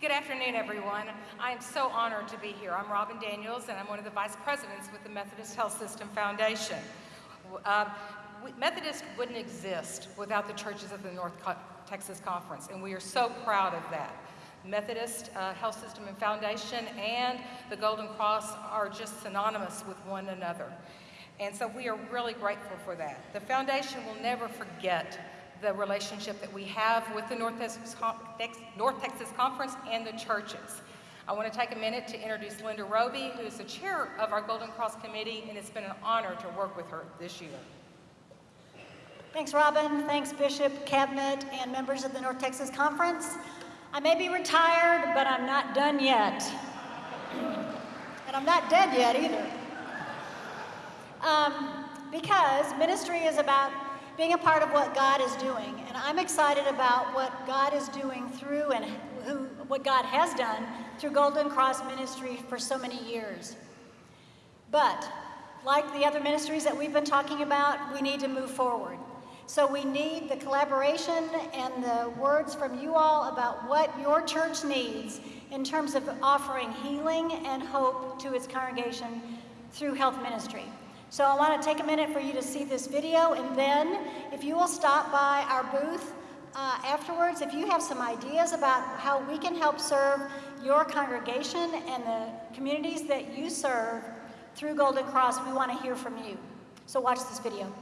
Good afternoon, everyone. I am so honored to be here. I'm Robin Daniels, and I'm one of the vice presidents with the Methodist Health System Foundation. Uh, Methodist wouldn't exist without the churches of the North Co Texas Conference, and we are so proud of that. Methodist uh, Health System and Foundation and the Golden Cross are just synonymous with one another. And so we are really grateful for that. The foundation will never forget the relationship that we have with the North Texas, North Texas Conference and the churches. I want to take a minute to introduce Linda Roby, who is the chair of our Golden Cross Committee, and it's been an honor to work with her this year. Thanks, Robin. Thanks, Bishop, Cabinet, and members of the North Texas Conference. I may be retired, but I'm not done yet. and I'm not dead yet either. Um, because ministry is about being a part of what God is doing. And I'm excited about what God is doing through and who, what God has done through Golden Cross Ministry for so many years. But like the other ministries that we've been talking about, we need to move forward. So we need the collaboration and the words from you all about what your church needs in terms of offering healing and hope to its congregation through health ministry. So I want to take a minute for you to see this video, and then if you will stop by our booth uh, afterwards, if you have some ideas about how we can help serve your congregation and the communities that you serve through Golden Cross, we want to hear from you. So watch this video.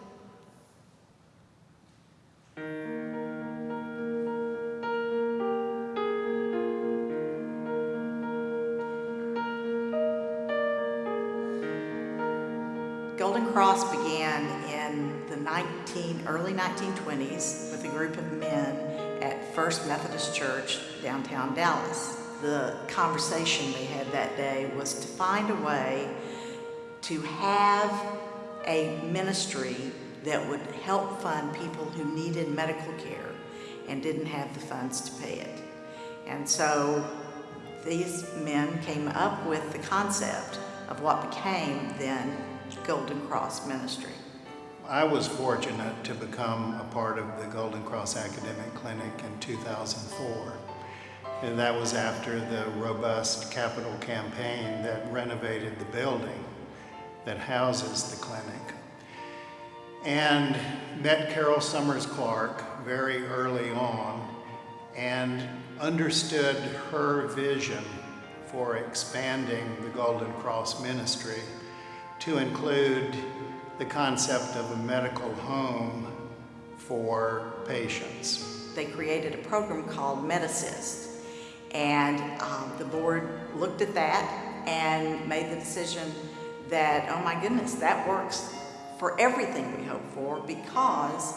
Began in the 19, early 1920s with a group of men at First Methodist Church downtown Dallas. The conversation they had that day was to find a way to have a ministry that would help fund people who needed medical care and didn't have the funds to pay it. And so these men came up with the concept of what became then Golden Cross Ministry. I was fortunate to become a part of the Golden Cross Academic Clinic in 2004. And that was after the robust capital campaign that renovated the building that houses the clinic and met Carol Summers Clark very early on and understood her vision for expanding the Golden Cross ministry to include the concept of a medical home for patients. They created a program called Medassist and um, the board looked at that and made the decision that, oh my goodness, that works for everything we hope for because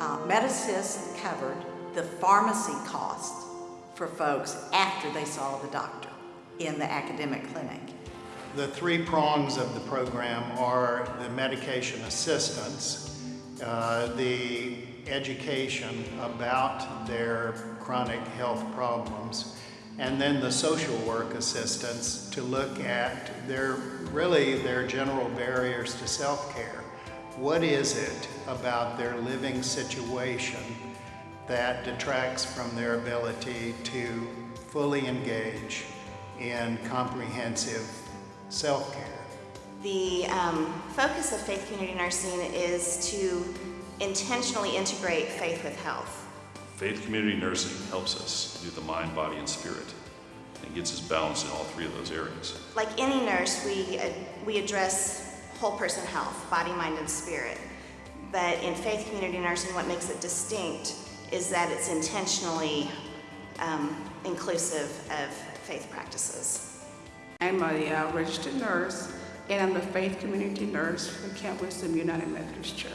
uh, Medassist covered the pharmacy cost for folks after they saw the doctor in the academic clinic. The three prongs of the program are the medication assistance, uh, the education about their chronic health problems, and then the social work assistance to look at their really their general barriers to self-care. What is it about their living situation that detracts from their ability to fully engage in comprehensive self-care? The um, focus of Faith Community Nursing is to intentionally integrate faith with health. Faith Community Nursing helps us do the mind, body, and spirit and gets us balanced in all three of those areas. Like any nurse, we, uh, we address whole person health, body, mind, and spirit. But in faith community nursing, what makes it distinct is that it's intentionally um, inclusive of faith practices. I'm a uh, registered nurse, and I'm a faith community nurse for Camp Wisdom United Methodist Church.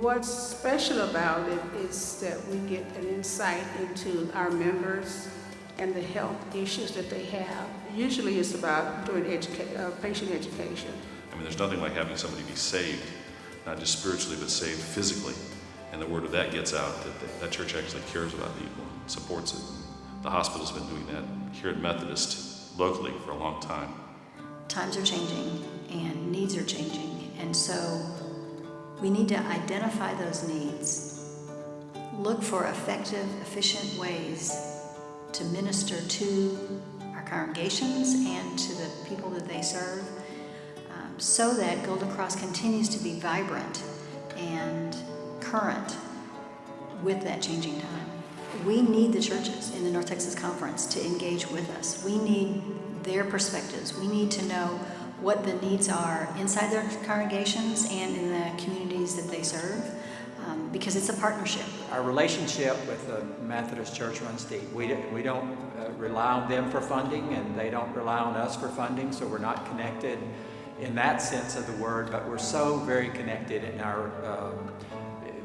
What's special about it is that we get an insight into our members and the health issues that they have. Usually it's about doing educa uh, patient education. I mean, there's nothing like having somebody be saved, not just spiritually, but saved physically. And the word of that gets out that that, that church actually cares about people, and supports it. The hospital's been doing that here at Methodist locally for a long time. Times are changing and needs are changing. And so we need to identify those needs, look for effective, efficient ways to minister to our congregations and to the people that they serve um, so that Golden Cross continues to be vibrant and current with that changing time. We need the churches in the North Texas Conference to engage with us. We need their perspectives. We need to know what the needs are inside their congregations and in the communities that they serve um, because it's a partnership. Our relationship with the Methodist Church runs deep. We, don't- we don't uh, rely on them for funding, and they don't rely on us for funding, so we're not connected in that sense of the word, but we're so very connected in our um,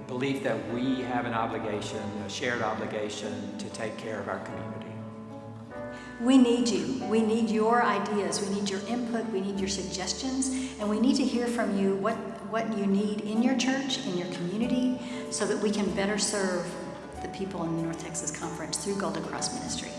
belief that we have an obligation, a shared obligation, to take care of our community. We need you. We need your ideas. We need your input. We need your suggestions. And we need to hear from you what, what you need in your church, in your community, so that we can better serve the people in the North Texas Conference through Golden Cross Ministry.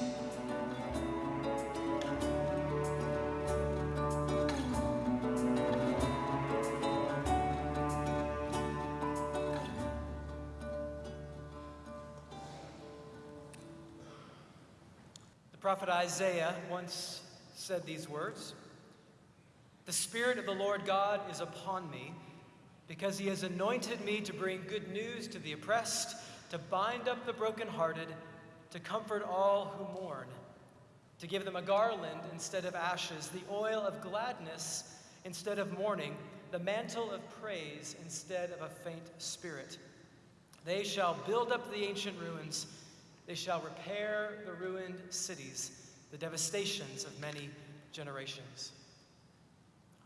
Prophet Isaiah once said these words The Spirit of the Lord God is upon me, because he has anointed me to bring good news to the oppressed, to bind up the brokenhearted, to comfort all who mourn, to give them a garland instead of ashes, the oil of gladness instead of mourning, the mantle of praise instead of a faint spirit. They shall build up the ancient ruins. They shall repair the ruined cities, the devastations of many generations.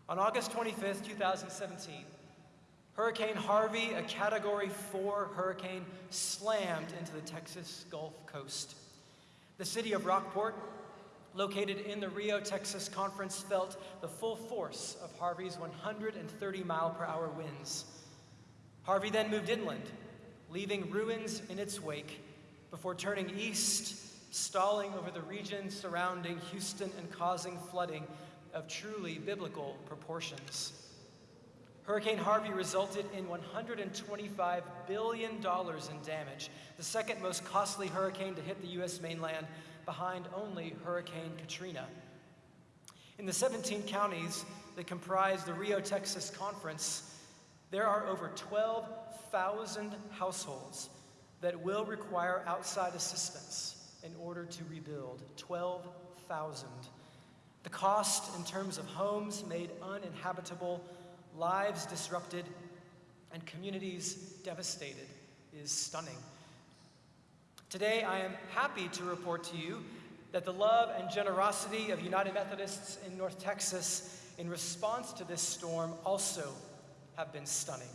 On August 25th, 2017, Hurricane Harvey, a Category 4 hurricane, slammed into the Texas Gulf Coast. The city of Rockport, located in the Rio, Texas conference, felt the full force of Harvey's 130 mile per hour winds. Harvey then moved inland, leaving ruins in its wake before turning east, stalling over the region surrounding Houston and causing flooding of truly biblical proportions. Hurricane Harvey resulted in $125 billion in damage, the second most costly hurricane to hit the U.S. mainland, behind only Hurricane Katrina. In the 17 counties that comprise the Rio, Texas Conference, there are over 12,000 households that will require outside assistance in order to rebuild. 12,000. The cost in terms of homes made uninhabitable, lives disrupted, and communities devastated is stunning. Today, I am happy to report to you that the love and generosity of United Methodists in North Texas in response to this storm also have been stunning.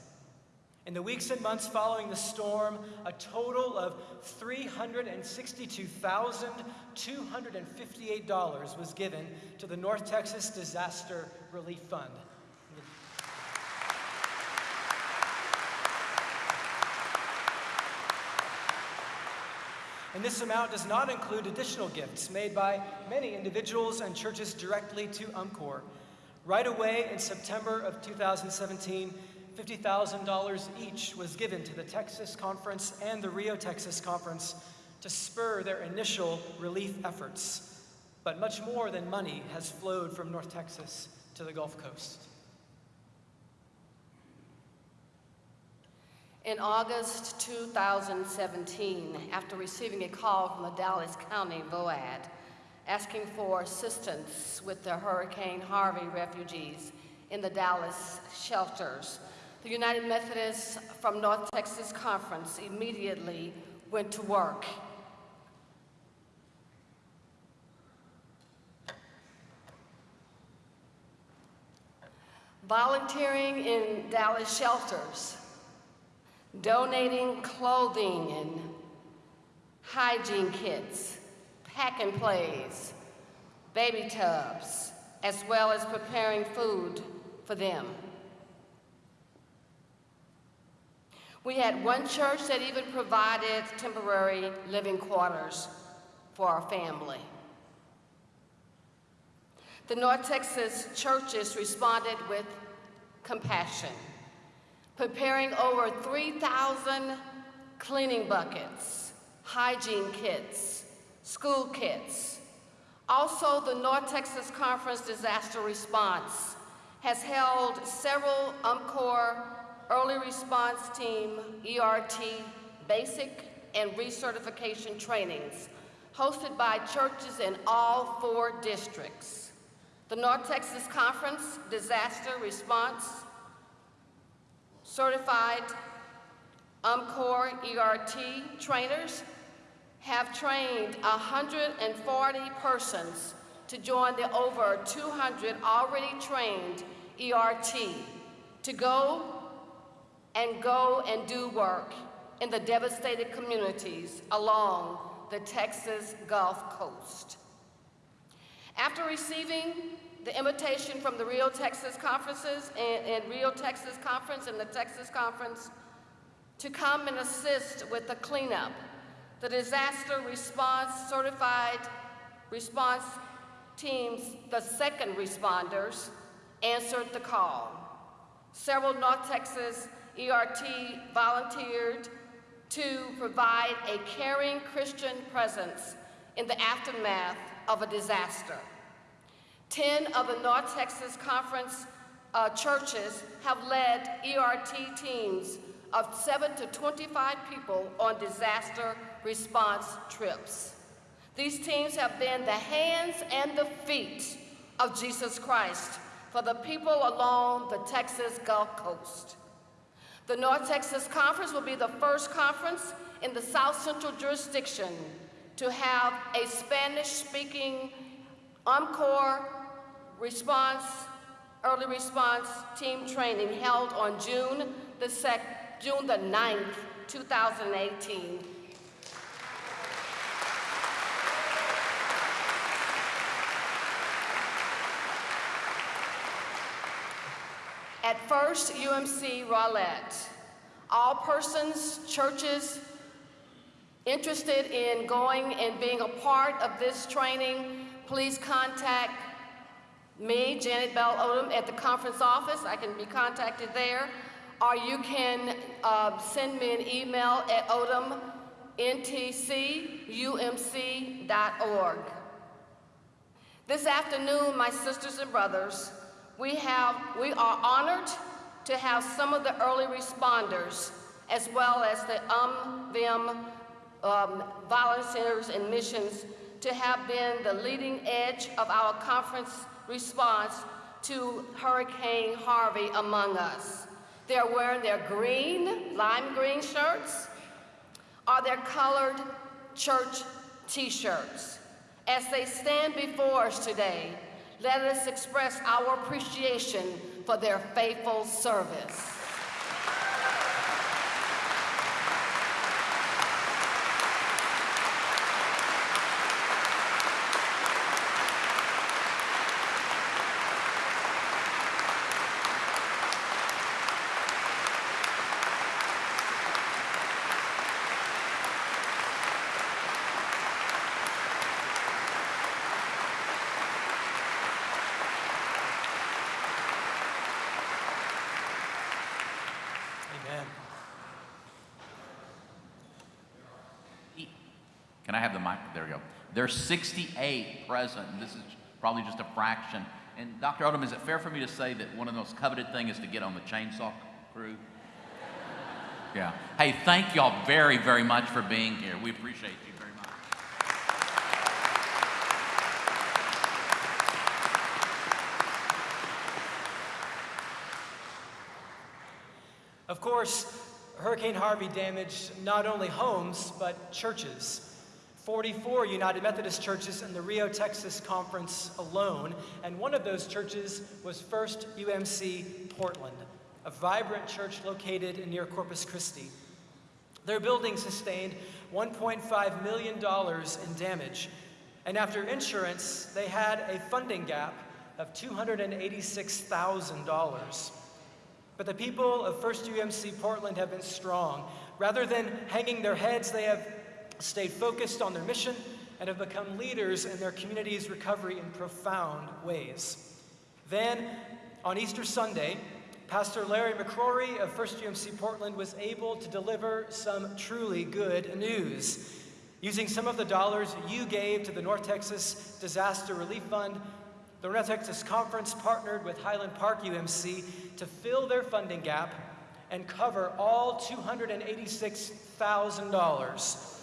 In the weeks and months following the storm, a total of $362,258 was given to the North Texas Disaster Relief Fund. And this amount does not include additional gifts made by many individuals and churches directly to UMCOR. Right away in September of 2017, $50,000 each was given to the Texas Conference and the Rio Texas Conference to spur their initial relief efforts. But much more than money has flowed from North Texas to the Gulf Coast. In August 2017, after receiving a call from the Dallas County VOAD asking for assistance with the Hurricane Harvey refugees in the Dallas shelters, the United Methodists from North Texas Conference immediately went to work. Volunteering in Dallas shelters, donating clothing and hygiene kits, pack and plays, baby tubs, as well as preparing food for them. We had one church that even provided temporary living quarters for our family. The North Texas churches responded with compassion, preparing over 3,000 cleaning buckets, hygiene kits, school kits. Also, the North Texas Conference Disaster Response has held several UMCOR Early Response Team ERT basic and recertification trainings hosted by churches in all four districts. The North Texas Conference Disaster Response Certified UMCOR ERT trainers have trained 140 persons to join the over 200 already trained ERT to go and go and do work in the devastated communities along the Texas Gulf Coast. After receiving the invitation from the Rio Texas Conferences and, and Rio Texas Conference and the Texas Conference to come and assist with the cleanup, the disaster response certified response teams, the second responders, answered the call. Several North Texas ERT volunteered to provide a caring Christian presence in the aftermath of a disaster. 10 of the North Texas Conference uh, churches have led ERT teams of 7 to 25 people on disaster response trips. These teams have been the hands and the feet of Jesus Christ for the people along the Texas Gulf Coast. The North Texas Conference will be the first conference in the South Central jurisdiction to have a Spanish-speaking UMCOR response, early response team training held on June the, June the 9th, 2018 At First UMC Rowlett, all persons, churches interested in going and being a part of this training, please contact me, Janet Bell Odom, at the conference office. I can be contacted there. Or you can uh, send me an email at odomntcumc.org. This afternoon, my sisters and brothers, we, have, we are honored to have some of the early responders as well as the UMVM um, volunteers and missions to have been the leading edge of our conference response to Hurricane Harvey among us. They're wearing their green, lime green shirts or their colored church t-shirts. As they stand before us today, let us express our appreciation for their faithful service. Can I have the mic? There we go. There's 68 present, and this is probably just a fraction. And Dr. Odom, is it fair for me to say that one of the most coveted things is to get on the chainsaw crew? Yeah. Hey, thank y'all very, very much for being here. We appreciate you very much. Of course, Hurricane Harvey damaged not only homes, but churches. 44 United Methodist churches in the Rio, Texas conference alone, and one of those churches was First UMC Portland, a vibrant church located near Corpus Christi. Their building sustained $1.5 million in damage, and after insurance, they had a funding gap of $286,000. But the people of First UMC Portland have been strong. Rather than hanging their heads, they have stayed focused on their mission, and have become leaders in their community's recovery in profound ways. Then, on Easter Sunday, Pastor Larry McCrory of First UMC Portland was able to deliver some truly good news. Using some of the dollars you gave to the North Texas Disaster Relief Fund, the North Texas Conference partnered with Highland Park UMC to fill their funding gap and cover all $286,000.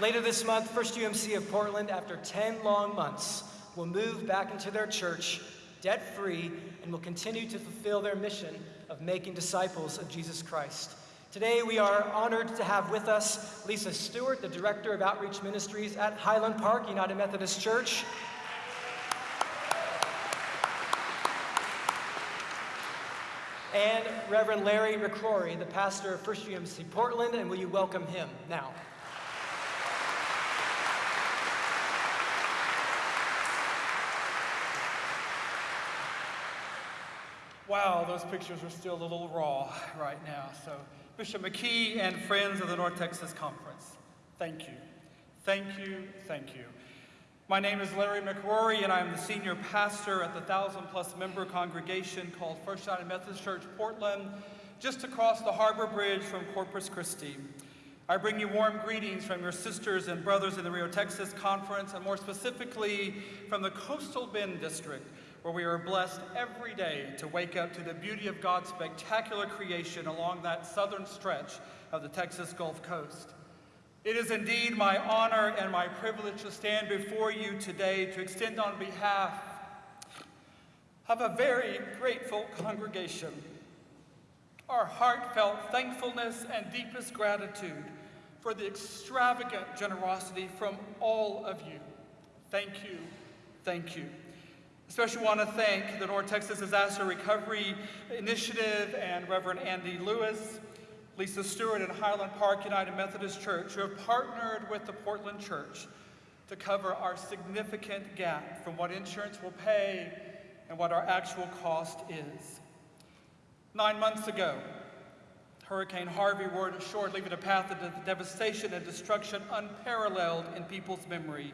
Later this month, First UMC of Portland, after 10 long months, will move back into their church debt free and will continue to fulfill their mission of making disciples of Jesus Christ. Today, we are honored to have with us Lisa Stewart, the Director of Outreach Ministries at Highland Park United Methodist Church. And Reverend Larry McCrory, the pastor of First UMC Portland, and will you welcome him now? Wow, those pictures are still a little raw right now. So, Bishop McKee and friends of the North Texas Conference, thank you. Thank you, thank you. My name is Larry McCrory, and I'm the senior pastor at the thousand plus member congregation called First United Methodist Church Portland, just across the harbor bridge from Corpus Christi. I bring you warm greetings from your sisters and brothers in the Rio Texas Conference, and more specifically from the Coastal Bend District, where we are blessed every day to wake up to the beauty of God's spectacular creation along that southern stretch of the Texas Gulf Coast. It is indeed my honor and my privilege to stand before you today to extend on behalf of a very grateful congregation our heartfelt thankfulness and deepest gratitude for the extravagant generosity from all of you. Thank you, thank you. Especially want to thank the North Texas Disaster Recovery Initiative and Reverend Andy Lewis, Lisa Stewart, and Highland Park United Methodist Church, who have partnered with the Portland Church to cover our significant gap from what insurance will pay and what our actual cost is. Nine months ago, Hurricane Harvey roared ashore, leaving a path of devastation and destruction unparalleled in people's memory,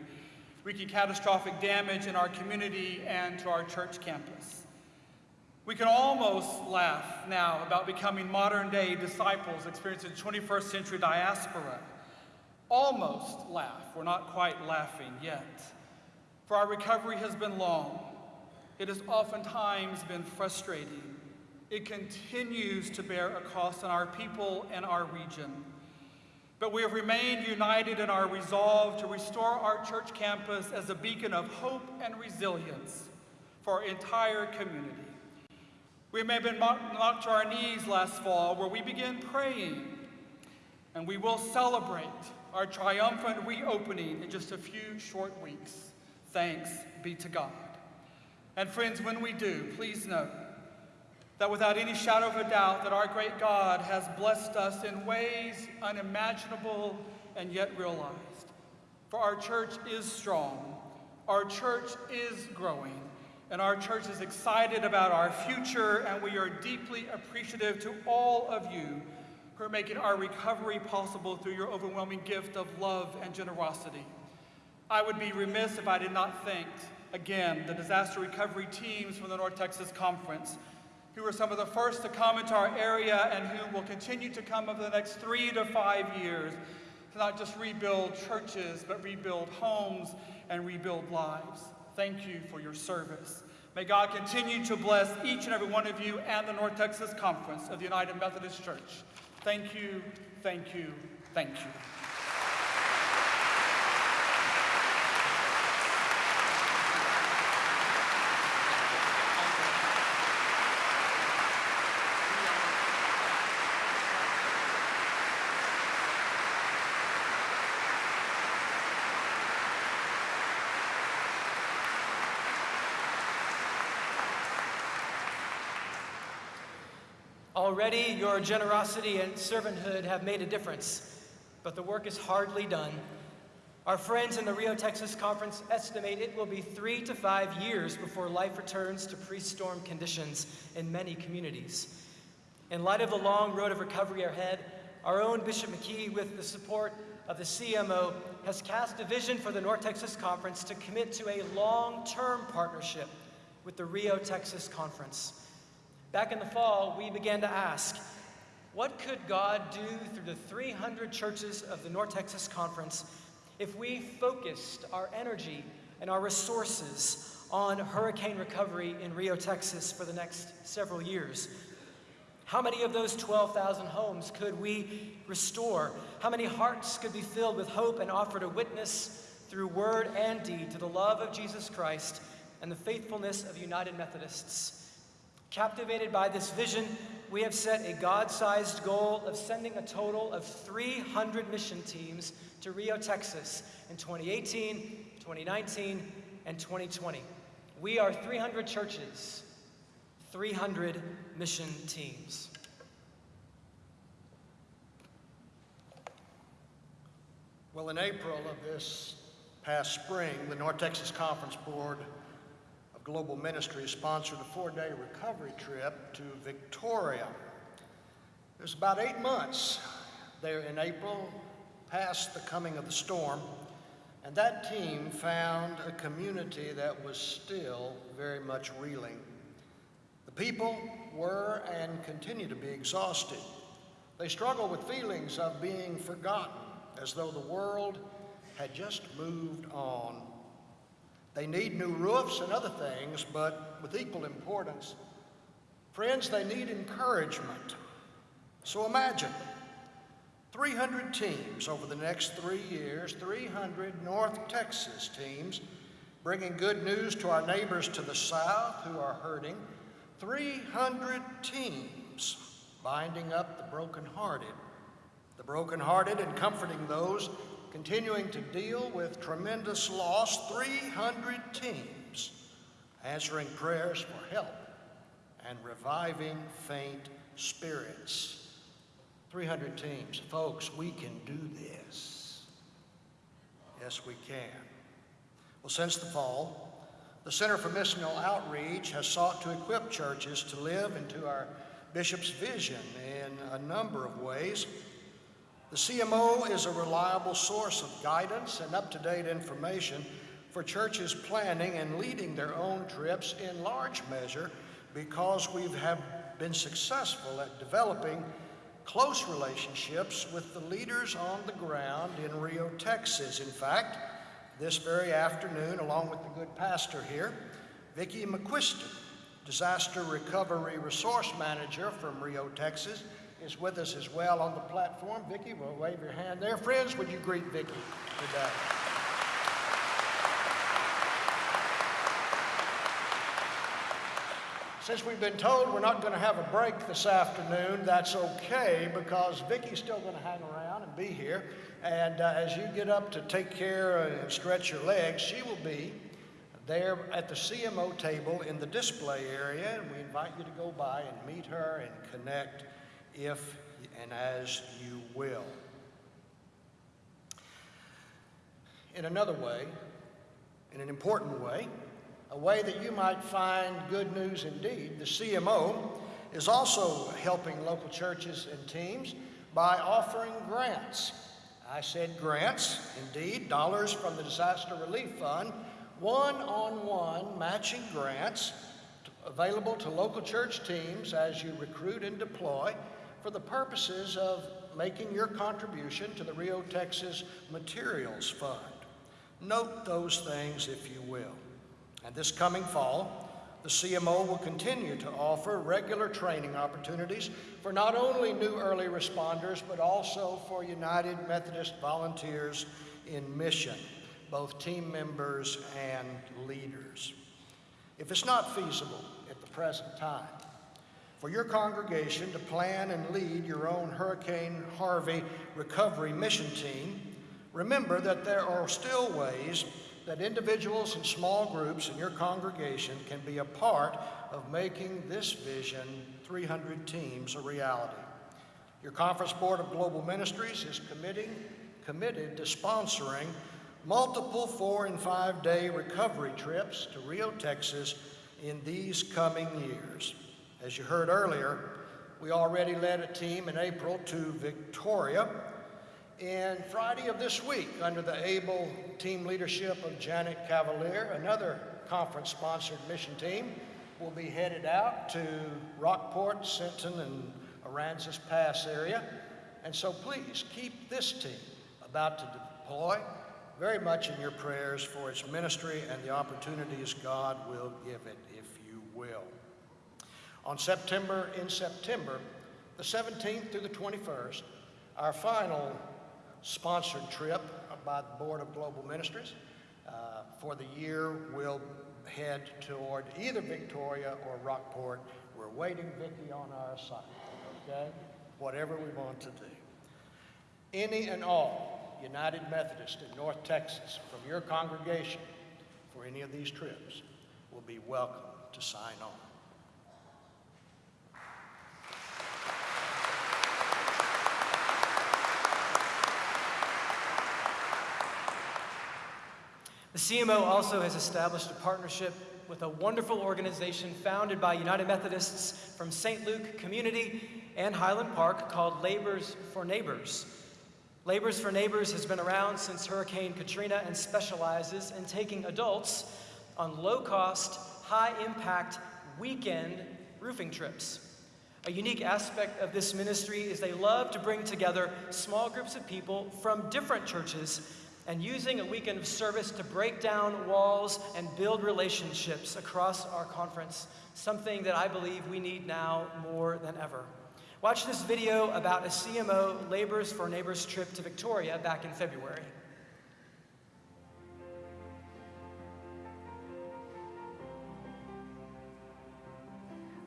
wreaking catastrophic damage in our community and to our church campus. We can almost laugh now about becoming modern day disciples experiencing 21st century diaspora. Almost laugh. We're not quite laughing yet. For our recovery has been long. It has oftentimes been frustrating it continues to bear a cost on our people and our region. But we have remained united in our resolve to restore our church campus as a beacon of hope and resilience for our entire community. We may have been knocked to our knees last fall where we began praying, and we will celebrate our triumphant reopening in just a few short weeks. Thanks be to God. And friends, when we do, please note that without any shadow of a doubt that our great God has blessed us in ways unimaginable and yet realized. For our church is strong, our church is growing, and our church is excited about our future, and we are deeply appreciative to all of you who are making our recovery possible through your overwhelming gift of love and generosity. I would be remiss if I did not thank, again, the disaster recovery teams from the North Texas Conference who were some of the first to come into our area and who will continue to come over the next three to five years to not just rebuild churches, but rebuild homes and rebuild lives. Thank you for your service. May God continue to bless each and every one of you and the North Texas Conference of the United Methodist Church. Thank you, thank you, thank you. Already, your generosity and servanthood have made a difference, but the work is hardly done. Our friends in the Rio Texas Conference estimate it will be three to five years before life returns to pre storm conditions in many communities. In light of the long road of recovery ahead, our own Bishop McKee, with the support of the CMO, has cast a vision for the North Texas Conference to commit to a long term partnership with the Rio, Texas conference. Back in the fall, we began to ask, what could God do through the 300 churches of the North Texas Conference if we focused our energy and our resources on hurricane recovery in Rio, Texas for the next several years? How many of those 12,000 homes could we restore? How many hearts could be filled with hope and offered a witness through word and deed to the love of Jesus Christ and the faithfulness of United Methodists? Captivated by this vision, we have set a God sized goal of sending a total of 300 mission teams to Rio, Texas in 2018, 2019, and 2020. We are 300 churches, 300 mission teams. Well, in April of this past spring, the North Texas Conference Board Global Ministry sponsored a four-day recovery trip to Victoria. It was about eight months there in April, past the coming of the storm, and that team found a community that was still very much reeling. The people were and continue to be exhausted. They struggle with feelings of being forgotten, as though the world had just moved on. They need new roofs and other things, but with equal importance, friends, they need encouragement. So imagine 300 teams over the next three years, 300 North Texas teams, bringing good news to our neighbors to the south who are hurting. 300 teams binding up the brokenhearted. The brokenhearted and comforting those continuing to deal with tremendous loss. 300 teams answering prayers for help and reviving faint spirits. 300 teams. Folks, we can do this. Yes, we can. Well, since the fall, the Center for Missional Outreach has sought to equip churches to live into our bishop's vision in a number of ways. The CMO is a reliable source of guidance and up to date information for churches planning and leading their own trips in large measure because we have been successful at developing close relationships with the leaders on the ground in Rio, Texas. In fact, this very afternoon, along with the good pastor here, Vicki McQuiston, Disaster Recovery Resource Manager from Rio, Texas, is with us as well on the platform. Vicki, we'll wave your hand there. Friends, would you greet Vicki today? Since we've been told we're not going to have a break this afternoon, that's okay because Vicki's still going to hang around and be here. And uh, as you get up to take care and stretch your legs, she will be there at the CMO table in the display area. And we invite you to go by and meet her and connect if and as you will. In another way, in an important way, a way that you might find good news indeed. The CMO is also helping local churches and teams by offering grants. I said grants, indeed, dollars from the Disaster Relief Fund, one on one matching grants available to local church teams as you recruit and deploy for the purposes of making your contribution to the Rio Texas Materials Fund. Note those things if you will. And this coming fall, the CMO will continue to offer regular training opportunities for not only new early responders, but also for United Methodist volunteers in mission, both team members and leaders. If it's not feasible at the present time for your congregation to plan and lead your own Hurricane Harvey recovery mission team, remember that there are still ways that individuals and small groups in your congregation can be a part of making this vision, 300 teams, a reality. Your Conference Board of Global Ministries is committing, committed to sponsoring multiple four and five day recovery trips to Rio, Texas in these coming years. As you heard earlier, we already led a team in April to Victoria and Friday of this week, under the able team leadership of Janet Cavalier, another conference-sponsored mission team will be headed out to Rockport, Sinton, and Aransas Pass area. And so please keep this team about to deploy very much in your prayers for its ministry and the opportunities God will give it, if you will. On September, in September, the 17th through the 21st, our final sponsored trip by the Board of Global Ministries uh, for the year will head toward either Victoria or Rockport. We're waiting Vicki on our assignment, okay? Whatever we want to do. Any and all United Methodists in North Texas from your congregation for any of these trips will be welcome to sign on. CMO also has established a partnership with a wonderful organization founded by United Methodists from St. Luke Community and Highland Park called Labors for Neighbors. Labors for Neighbors has been around since Hurricane Katrina and specializes in taking adults on low cost, high impact weekend roofing trips. A unique aspect of this ministry is they love to bring together small groups of people from different churches and using a weekend of service to break down walls and build relationships across our conference, something that I believe we need now more than ever. Watch this video about a CMO Labors for Neighbors trip to Victoria back in February.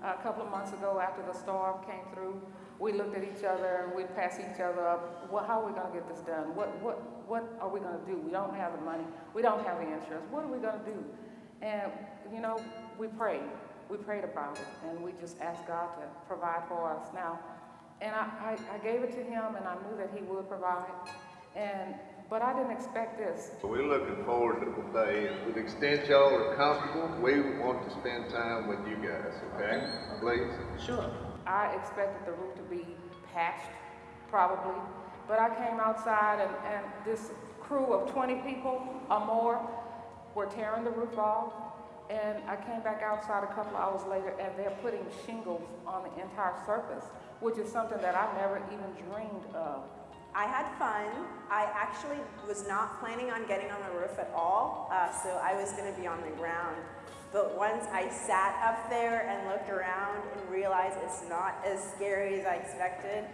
A couple of months ago, after the storm came through, we looked at each other and we'd pass each other up. Well, how are we going to get this done? What, what, what are we going to do? We don't have the money. We don't have the insurance. What are we going to do? And, you know, we prayed. We prayed about it. And we just asked God to provide for us now. And I, I, I gave it to him and I knew that he would provide. And, but I didn't expect this. We're looking forward to the day. To the extent y'all are comfortable, we want to spend time with you guys, okay? Please? Sure. I expected the roof to be patched, probably. But I came outside and, and this crew of 20 people or more were tearing the roof off. And I came back outside a couple hours later and they're putting shingles on the entire surface, which is something that I never even dreamed of. I had fun. I actually was not planning on getting on the roof at all, uh, so I was going to be on the ground. But once I sat up there and looked around and realized it's not as scary as I expected,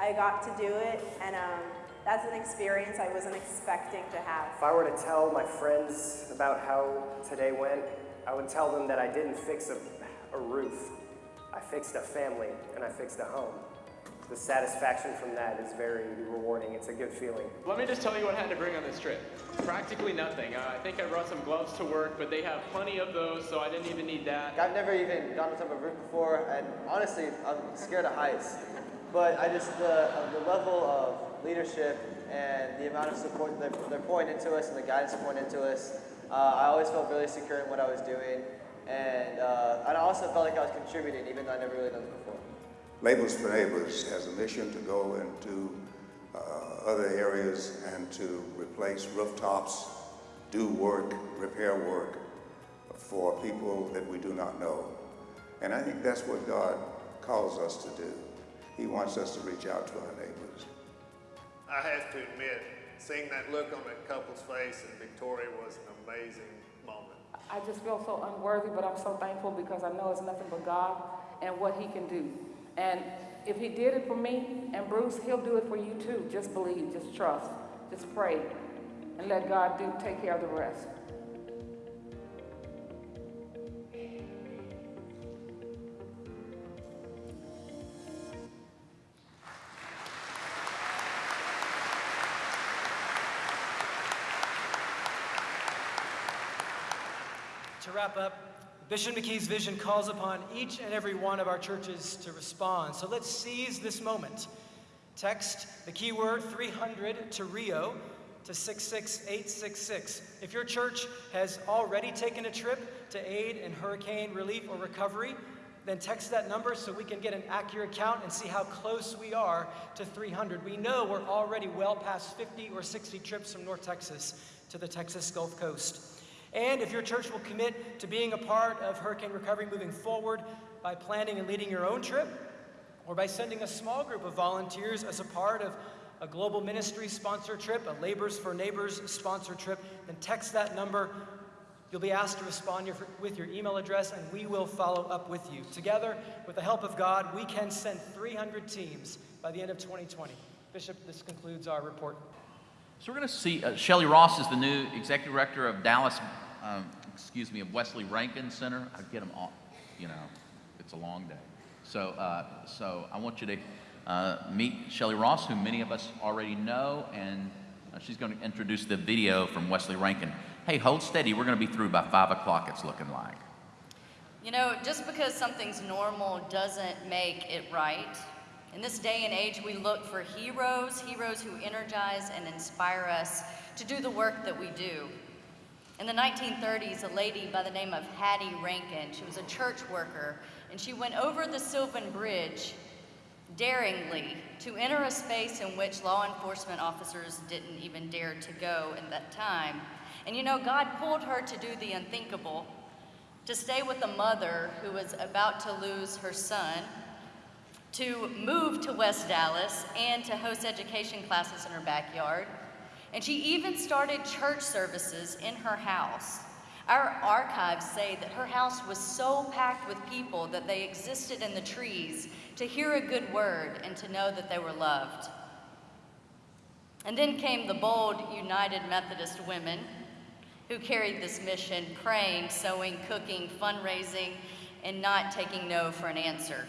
I got to do it, and um, that's an experience I wasn't expecting to have. If I were to tell my friends about how today went, I would tell them that I didn't fix a, a roof. I fixed a family and I fixed a home. The satisfaction from that is very rewarding. It's a good feeling. Let me just tell you what I had to bring on this trip. Practically nothing. Uh, I think I brought some gloves to work, but they have plenty of those, so I didn't even need that. I've never even gone on top of a roof before, and honestly, I'm scared of heights. But I just, the, the level of leadership and the amount of support they're, they're pouring into us and the guidance pouring into us, uh, I always felt really secure in what I was doing. And, uh, and I also felt like I was contributing, even though I never really done this before. Labors for Neighbors has a mission to go into uh, other areas and to replace rooftops, do work, repair work for people that we do not know. And I think that's what God calls us to do. He wants us to reach out to our neighbors. I have to admit, seeing that look on that couple's face in Victoria was an amazing moment. I just feel so unworthy, but I'm so thankful because I know it's nothing but God and what He can do. And if He did it for me and Bruce, He'll do it for you too. Just believe, just trust, just pray, and let God do take care of the rest. To wrap up, Bishop McKee's vision calls upon each and every one of our churches to respond. So let's seize this moment. Text the keyword 300 to Rio to 66866. If your church has already taken a trip to aid in hurricane relief or recovery, then text that number so we can get an accurate count and see how close we are to 300. We know we're already well past 50 or 60 trips from North Texas to the Texas Gulf Coast. And if your church will commit to being a part of hurricane recovery moving forward by planning and leading your own trip, or by sending a small group of volunteers as a part of a global ministry sponsor trip, a Labors for Neighbors sponsor trip, then text that number. You'll be asked to respond with your email address, and we will follow up with you. Together, with the help of God, we can send 300 teams by the end of 2020. Bishop, this concludes our report. So we're going to see uh, Shelley Ross is the new executive director of Dallas, um, excuse me, of Wesley Rankin Center. I get them all, you know, it's a long day. So, uh, so I want you to uh, meet Shelley Ross, who many of us already know, and uh, she's going to introduce the video from Wesley Rankin. Hey, hold steady. We're going to be through by five o'clock. It's looking like. You know, just because something's normal doesn't make it right. In this day and age, we look for heroes, heroes who energize and inspire us to do the work that we do. In the 1930s, a lady by the name of Hattie Rankin, she was a church worker, and she went over the Sylvan Bridge daringly to enter a space in which law enforcement officers didn't even dare to go at that time. And you know, God pulled her to do the unthinkable, to stay with a mother who was about to lose her son, to move to West Dallas, and to host education classes in her backyard. And she even started church services in her house. Our archives say that her house was so packed with people that they existed in the trees to hear a good word and to know that they were loved. And then came the bold United Methodist women who carried this mission, praying, sewing, cooking, fundraising, and not taking no for an answer.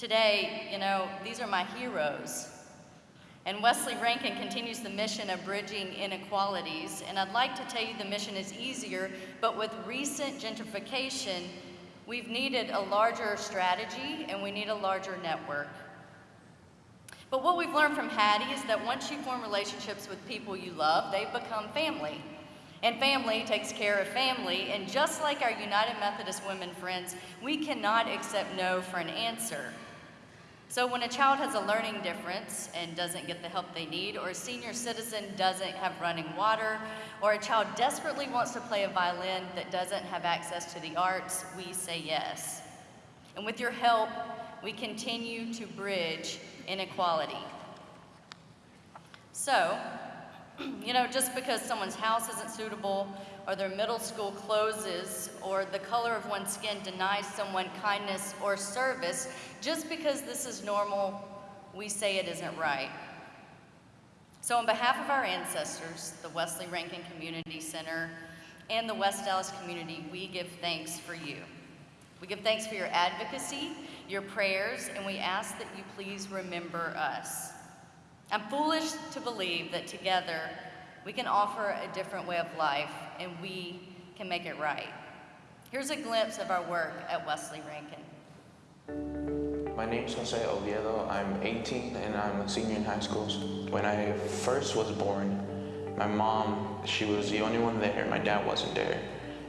Today, you know, these are my heroes. And Wesley Rankin continues the mission of bridging inequalities. And I'd like to tell you the mission is easier, but with recent gentrification, we've needed a larger strategy and we need a larger network. But what we've learned from Hattie is that once you form relationships with people you love, they become family. And family takes care of family. And just like our United Methodist women friends, we cannot accept no for an answer. So when a child has a learning difference and doesn't get the help they need, or a senior citizen doesn't have running water, or a child desperately wants to play a violin that doesn't have access to the arts, we say yes. And with your help, we continue to bridge inequality. So, you know, just because someone's house isn't suitable, or their middle school closes, or the color of one's skin denies someone kindness or service, just because this is normal, we say it isn't right. So, on behalf of our ancestors, the Wesley Rankin Community Center, and the West Dallas community, we give thanks for you. We give thanks for your advocacy, your prayers, and we ask that you please remember us. I'm foolish to believe that together we can offer a different way of life and we can make it right. Here's a glimpse of our work at Wesley Rankin. My name is Jose Oviedo. I'm 18 and I'm a senior in high school. When I first was born, my mom, she was the only one there. My dad wasn't there.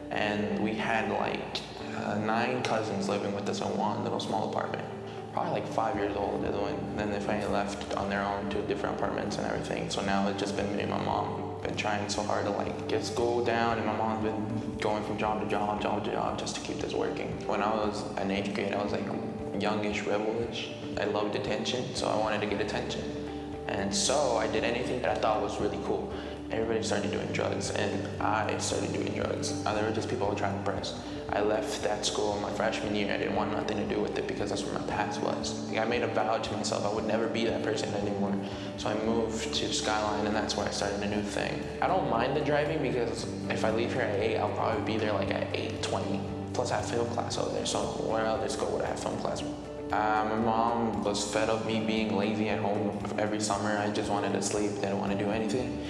And we had like uh, nine cousins living with us in one little small apartment. Probably like five years old when then they finally left on their own to different apartments and everything. So now it's just been me and my mom. Been trying so hard to like get school down and my mom's been going from job to job, job to job just to keep this working. When I was in eighth grade, I was like youngish, rebelish. I loved attention, so I wanted to get attention. And so I did anything that I thought was really cool. Everybody started doing drugs, and I started doing drugs. There were just people trying to impress. I left that school my freshman year. I didn't want nothing to do with it because that's where my past was. I made a vow to myself I would never be that person anymore. So I moved to Skyline, and that's where I started a new thing. I don't mind the driving because if I leave here at 8, I'll probably be there like at 8.20. Plus, I have film class over there, so where else go would I have film class? Uh, my mom was fed of me being lazy at home every summer. I just wanted to sleep, didn't want to do anything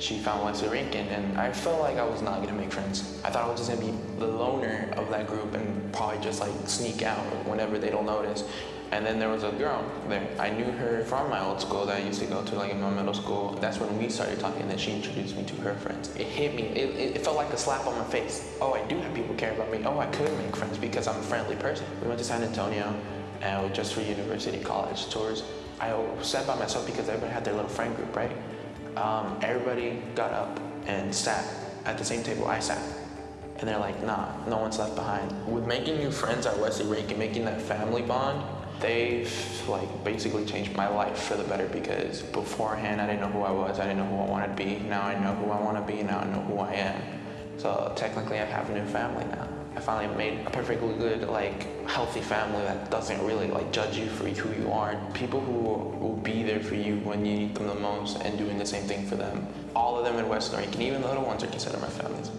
she found Wesley Rankin, and I felt like I was not gonna make friends. I thought I was just gonna be the loner of that group and probably just like sneak out whenever they don't notice. And then there was a girl there. I knew her from my old school that I used to go to, like in my middle school. That's when we started talking, and then she introduced me to her friends. It hit me. It, it, felt like a slap on my face. Oh, I do have people care about me. Oh, I could make friends because I'm a friendly person. We went to San Antonio, and just for university college tours. I sat by myself because everybody had their little friend group, right? Um, everybody got up and sat at the same table I sat. And they're like, nah, no one's left behind. With making new friends at Wesley Rankin, making that family bond, they've like basically changed my life for the better because beforehand I didn't know who I was, I didn't know who I wanted to be. Now I know who I want to be, now I know who I am. So technically I have a new family now. I finally made a perfectly good, like, healthy family that doesn't really like judge you for who you are. People who will be there for you when you need them the most and doing the same thing for them. All of them in West Rankin, even the little ones are considered my families.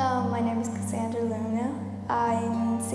Um, my name is Cassandra Luna. I'm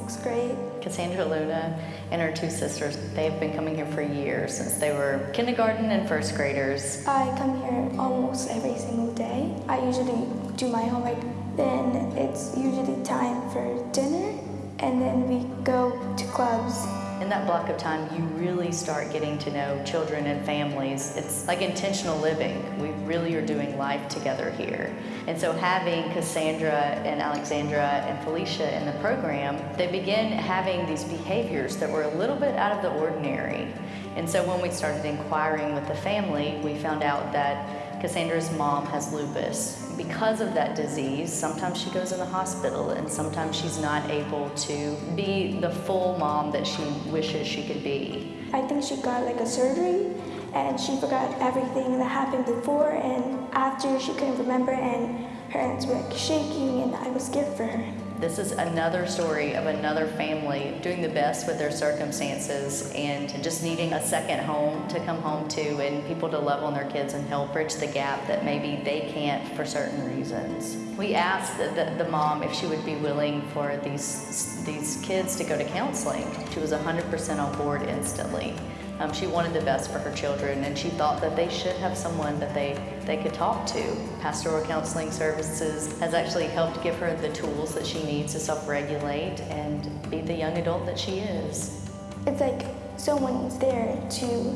sixth grade. Cassandra Luna and her two sisters, they've been coming here for years, since they were kindergarten and first graders. I come here almost every single day. I usually do my homework. Then it's usually time for dinner, and then we go to clubs. In that block of time, you really start getting to know children and families. It's like intentional living. We really are doing life together here. And so having Cassandra and Alexandra and Felicia in the program, they begin having these behaviors that were a little bit out of the ordinary. And so when we started inquiring with the family, we found out that Cassandra's mom has lupus. Because of that disease, sometimes she goes in the hospital and sometimes she's not able to be the full mom that she wishes she could be. I think she got like a surgery, and she forgot everything that happened before and after. She couldn't remember, and her hands were like shaking, and I was scared for her. This is another story of another family doing the best with their circumstances and just needing a second home to come home to and people to love on their kids and help bridge the gap that maybe they can't for certain reasons. We asked the, the, the mom if she would be willing for these, these kids to go to counseling. She was 100% on board instantly. Um, she wanted the best for her children and she thought that they should have someone that they, they could talk to. Pastoral Counseling Services has actually helped give her the tools that she needs to self-regulate and be the young adult that she is. It's like someone's there to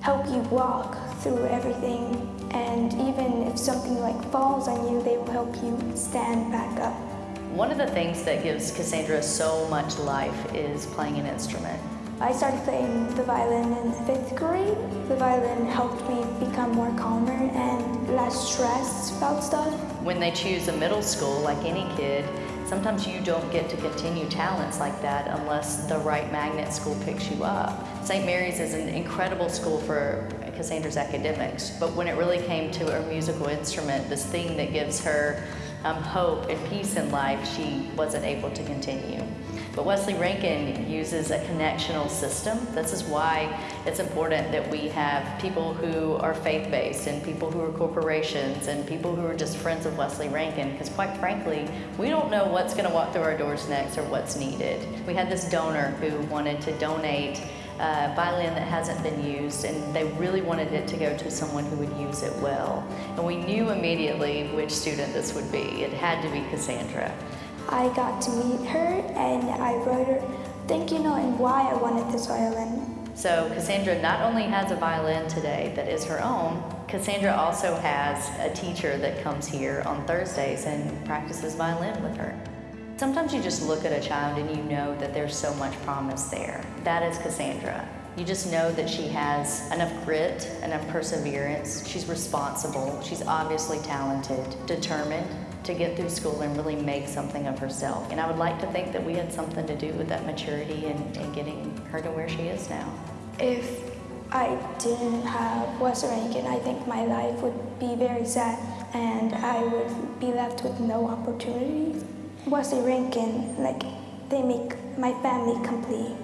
help you walk through everything, and even if something like falls on you, they will help you stand back up. One of the things that gives Cassandra so much life is playing an instrument. I started playing the violin in fifth grade. The violin helped me become more calmer and less stressed about stuff. When they choose a middle school, like any kid, sometimes you don't get to continue talents like that unless the right magnet school picks you up. St. Mary's is an incredible school for Cassandra's academics, but when it really came to her musical instrument, this thing that gives her um, hope and peace in life, she wasn't able to continue. But Wesley Rankin uses a connectional system. This is why it's important that we have people who are faith-based and people who are corporations and people who are just friends of Wesley Rankin because quite frankly, we don't know what's going to walk through our doors next or what's needed. We had this donor who wanted to donate a violin that hasn't been used and they really wanted it to go to someone who would use it well. And we knew immediately which student this would be. It had to be Cassandra. I got to meet her and I wrote her thank you note and why I wanted this violin. So Cassandra not only has a violin today that is her own, Cassandra also has a teacher that comes here on Thursdays and practices violin with her. Sometimes you just look at a child and you know that there's so much promise there. That is Cassandra. You just know that she has enough grit, enough perseverance. She's responsible. She's obviously talented, determined to get through school and really make something of herself. And I would like to think that we had something to do with that maturity and, and getting her to where she is now. If I didn't have Western Rankin, I think my life would be very sad and I would be left with no opportunities. Wesley Rankin, like, they make my family complete.